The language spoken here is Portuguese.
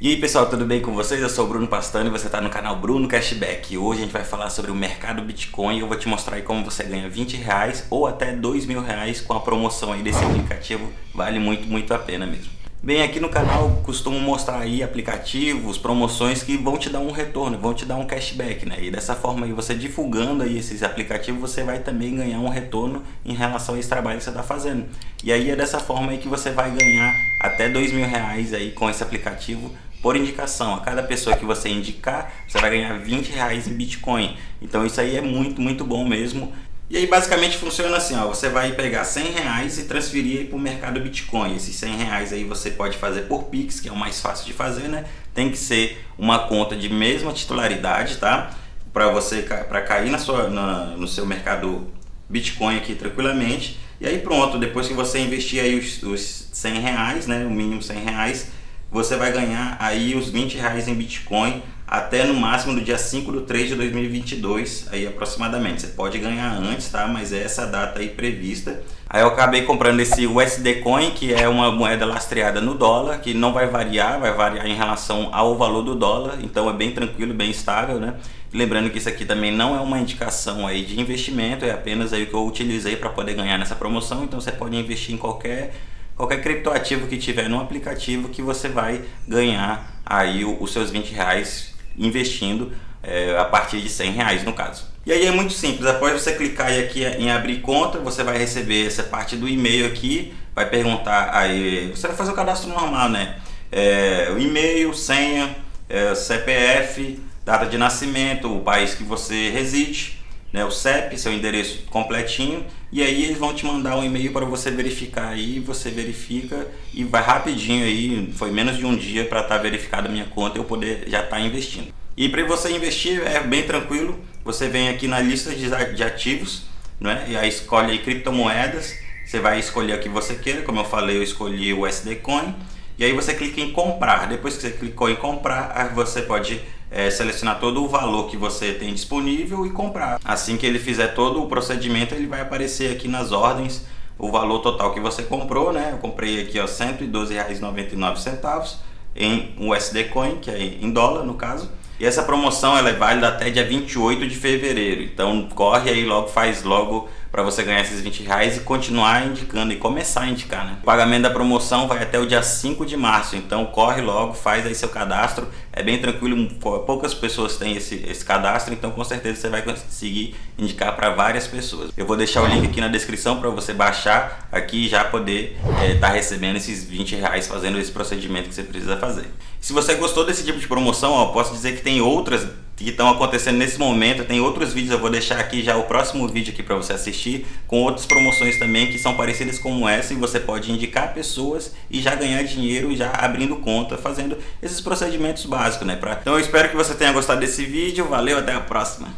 E aí pessoal, tudo bem com vocês? Eu sou o Bruno Pastano e você está no canal Bruno Cashback. Hoje a gente vai falar sobre o mercado Bitcoin e eu vou te mostrar como você ganha 20 reais ou até 2 mil reais com a promoção aí desse aplicativo. Vale muito, muito a pena mesmo. Bem, aqui no canal costumo mostrar aí aplicativos, promoções que vão te dar um retorno, vão te dar um cashback, né? E dessa forma aí, você divulgando aí esses aplicativos, você vai também ganhar um retorno em relação a esse trabalho que você está fazendo. E aí é dessa forma aí que você vai ganhar até dois mil reais aí com esse aplicativo por indicação. A cada pessoa que você indicar, você vai ganhar 20 reais em Bitcoin. Então isso aí é muito, muito bom mesmo. E aí basicamente funciona assim, ó, você vai pegar 100 reais e transferir para o mercado Bitcoin. Esses 100 reais aí você pode fazer por Pix, que é o mais fácil de fazer, né? Tem que ser uma conta de mesma titularidade, tá? Para você para cair na sua, na, no seu mercado Bitcoin aqui tranquilamente. E aí pronto, depois que você investir aí os, os 100 reais, né? O mínimo 100 reais, você vai ganhar aí os 20 reais em Bitcoin até no máximo do dia 5 de 3 de 2022, aí aproximadamente. Você pode ganhar antes, tá? Mas é essa data aí prevista. Aí eu acabei comprando esse USD Coin, que é uma moeda lastreada no dólar, que não vai variar, vai variar em relação ao valor do dólar, então é bem tranquilo, bem estável, né? Lembrando que isso aqui também não é uma indicação aí de investimento, é apenas aí o que eu utilizei para poder ganhar nessa promoção, então você pode investir em qualquer qualquer criptoativo que tiver no aplicativo que você vai ganhar aí os seus 20 reais investindo é, a partir de 100 reais no caso. E aí é muito simples, após você clicar aqui em abrir conta, você vai receber essa parte do e-mail aqui, vai perguntar aí, você vai fazer o cadastro normal, né? É, o e-mail, senha, é, CPF, data de nascimento, o país que você reside, né, o CEP, seu endereço completinho, e aí eles vão te mandar um e-mail para você verificar aí, você verifica e vai rapidinho aí, foi menos de um dia para estar tá verificada a minha conta e eu poder já estar tá investindo. E para você investir é bem tranquilo, você vem aqui na lista de ativos, né, e aí escolhe aí criptomoedas, você vai escolher o que você queira, como eu falei, eu escolhi o USD Coin, e aí você clica em comprar, depois que você clicou em comprar, você pode é, selecionar todo o valor que você tem disponível e comprar. Assim que ele fizer todo o procedimento, ele vai aparecer aqui nas ordens o valor total que você comprou, né? Eu comprei aqui R$ 112,99 em USD Coin, que é em dólar no caso. E essa promoção ela é válida até dia 28 de fevereiro. Então corre aí logo, faz logo para você ganhar esses 20 reais e continuar indicando e começar a indicar, né? O pagamento da promoção vai até o dia 5 de março, então corre logo, faz aí seu cadastro, é bem tranquilo, poucas pessoas têm esse, esse cadastro, então com certeza você vai conseguir indicar para várias pessoas. Eu vou deixar o link aqui na descrição para você baixar aqui e já poder estar é, tá recebendo esses 20 reais fazendo esse procedimento que você precisa fazer. Se você gostou desse tipo de promoção, ó, posso dizer que tem outras que estão acontecendo nesse momento. Tem outros vídeos, eu vou deixar aqui já o próximo vídeo aqui para você assistir, com outras promoções também que são parecidas como essa e você pode indicar pessoas e já ganhar dinheiro já abrindo conta, fazendo esses procedimentos básicos, né? Pra... Então eu espero que você tenha gostado desse vídeo, valeu, até a próxima!